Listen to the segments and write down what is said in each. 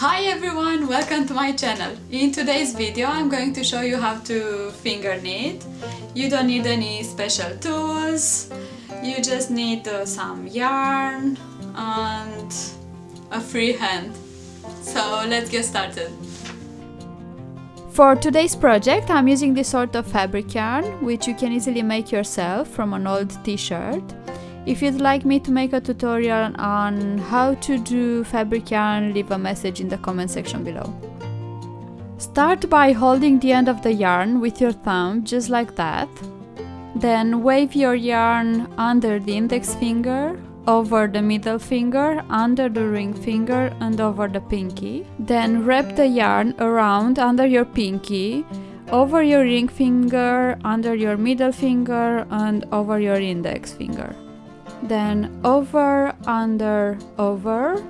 Hi everyone, welcome to my channel. In today's video I'm going to show you how to finger knit. You don't need any special tools, you just need uh, some yarn and a free hand. So let's get started. For today's project I'm using this sort of fabric yarn which you can easily make yourself from an old t-shirt. If you'd like me to make a tutorial on how to do fabric yarn, leave a message in the comment section below. Start by holding the end of the yarn with your thumb, just like that. Then wave your yarn under the index finger, over the middle finger, under the ring finger and over the pinky. Then wrap the yarn around under your pinky, over your ring finger, under your middle finger and over your index finger then over, under, over,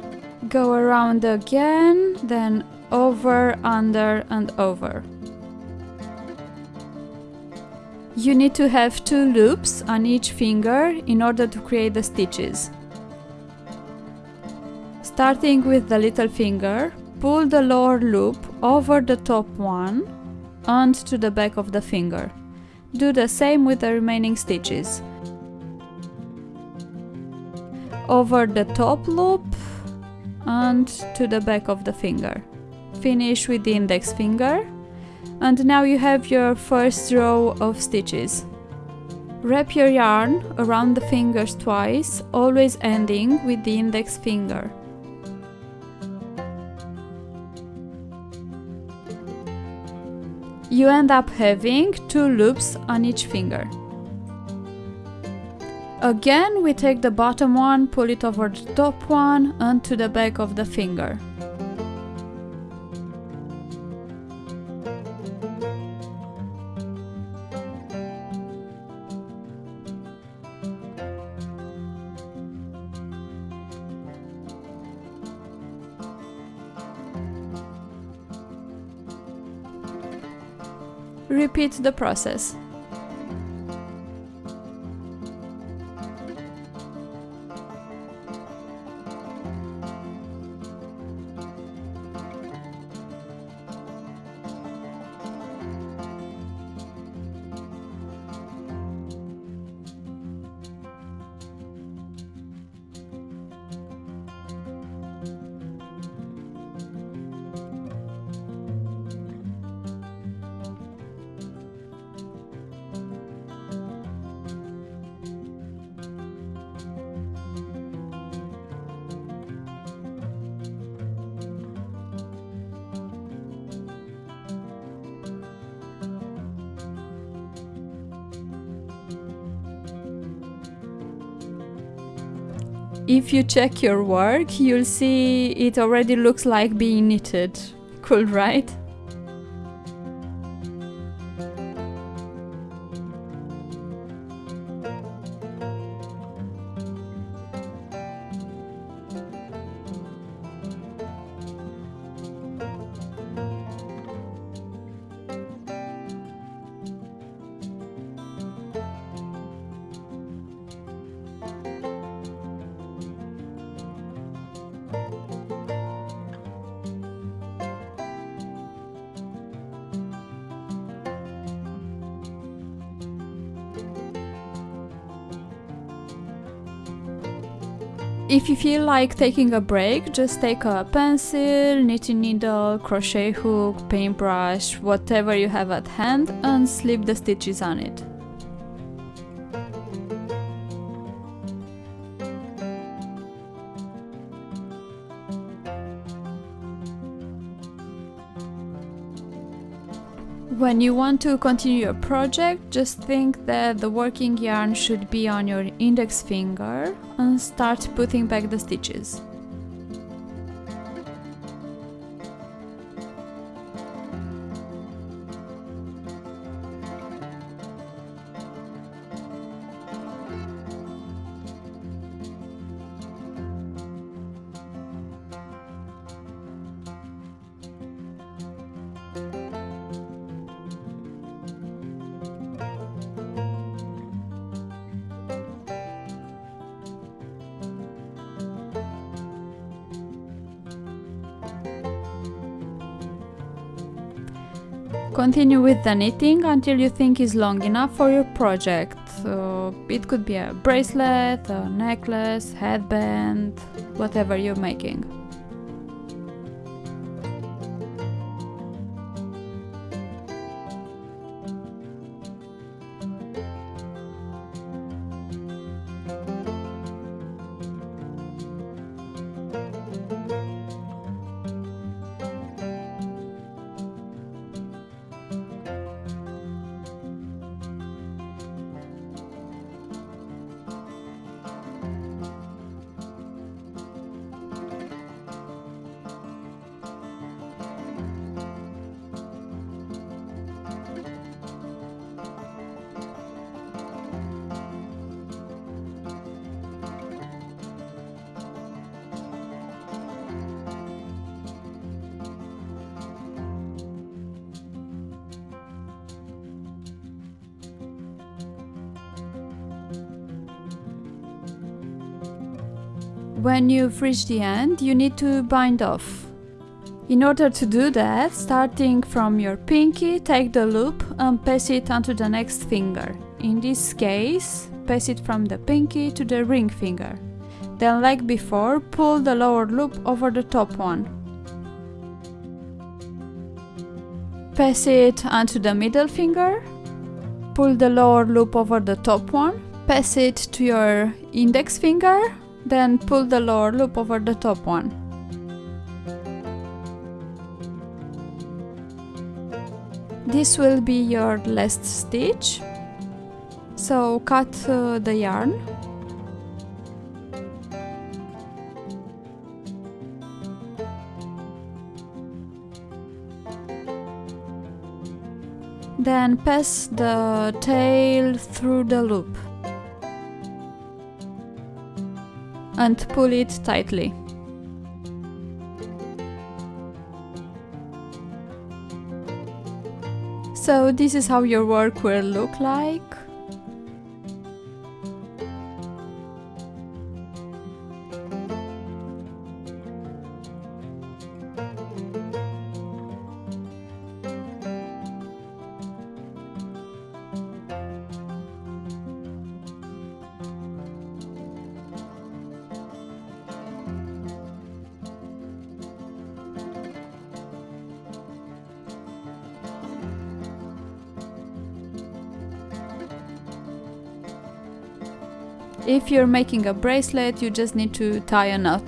go around again, then over, under and over. You need to have two loops on each finger in order to create the stitches. Starting with the little finger, pull the lower loop over the top one and to the back of the finger. Do the same with the remaining stitches over the top loop and to the back of the finger. Finish with the index finger and now you have your first row of stitches. Wrap your yarn around the fingers twice, always ending with the index finger. You end up having two loops on each finger. Again, we take the bottom one, pull it over the top one and to the back of the finger. Repeat the process. If you check your work, you'll see it already looks like being knitted. Cool, right? If you feel like taking a break, just take a pencil, knitting needle, crochet hook, paintbrush, whatever you have at hand and slip the stitches on it. When you want to continue your project, just think that the working yarn should be on your index finger and start putting back the stitches. Continue with the knitting until you think is long enough for your project. Uh, it could be a bracelet, a necklace, headband, whatever you're making. When you've the end, you need to bind off. In order to do that, starting from your pinky, take the loop and pass it onto the next finger. In this case, pass it from the pinky to the ring finger. Then like before, pull the lower loop over the top one. Pass it onto the middle finger, pull the lower loop over the top one, pass it to your index finger then pull the lower loop over the top one. This will be your last stitch. So cut uh, the yarn. Then pass the tail through the loop. And pull it tightly. So this is how your work will look like. If you're making a bracelet, you just need to tie a knot.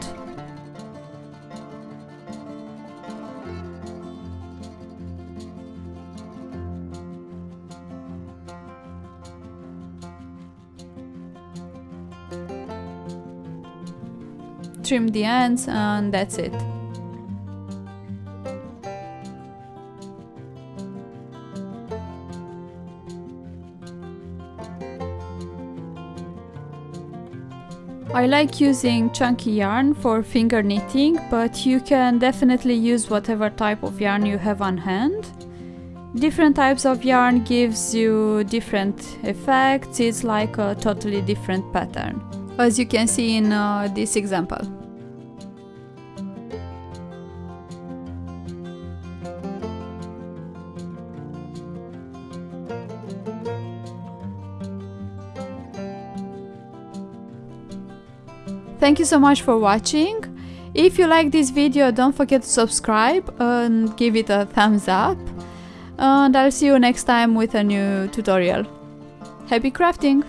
Trim the ends and that's it. I like using chunky yarn for finger knitting, but you can definitely use whatever type of yarn you have on hand. Different types of yarn gives you different effects, it's like a totally different pattern, as you can see in uh, this example. Thank you so much for watching. If you like this video, don't forget to subscribe and give it a thumbs up. And I'll see you next time with a new tutorial. Happy crafting!